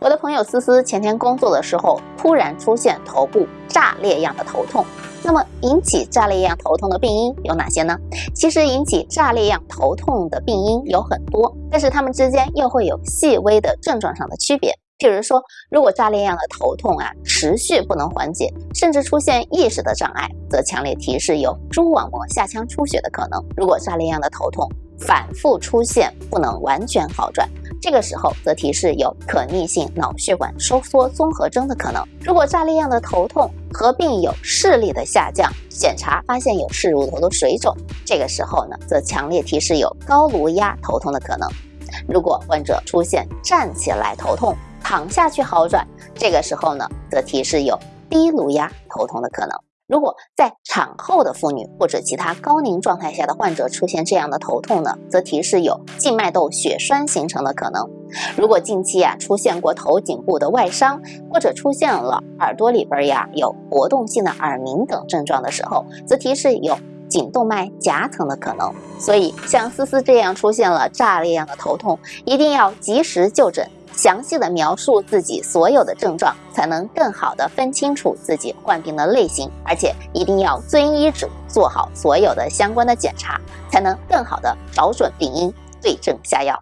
我的朋友思思前天工作的时候，突然出现头部炸裂样的头痛。那么引起炸裂样头痛的病因有哪些呢？其实引起炸裂样头痛的病因有很多，但是它们之间又会有细微的症状上的区别。譬如说，如果炸裂样的头痛啊持续不能缓解，甚至出现意识的障碍，则强烈提示有蛛网膜下腔出血的可能。如果炸裂样的头痛反复出现，不能完全好转。这个时候则提示有可逆性脑血管收缩综合征的可能。如果炸裂样的头痛合并有视力的下降，检查发现有视乳头的水肿，这个时候呢，则强烈提示有高颅压头痛的可能。如果患者出现站起来头痛，躺下去好转，这个时候呢，则提示有低颅压头痛的可能。如果在产后的妇女或者其他高龄状态下的患者出现这样的头痛呢，则提示有静脉窦血栓形成的可能。如果近期啊出现过头颈部的外伤，或者出现了耳朵里边呀有活动性的耳鸣等症状的时候，则提示有颈动脉夹层的可能。所以像思思这样出现了炸裂样的头痛，一定要及时就诊。详细的描述自己所有的症状，才能更好的分清楚自己患病的类型，而且一定要遵医嘱，做好所有的相关的检查，才能更好的找准病因，对症下药。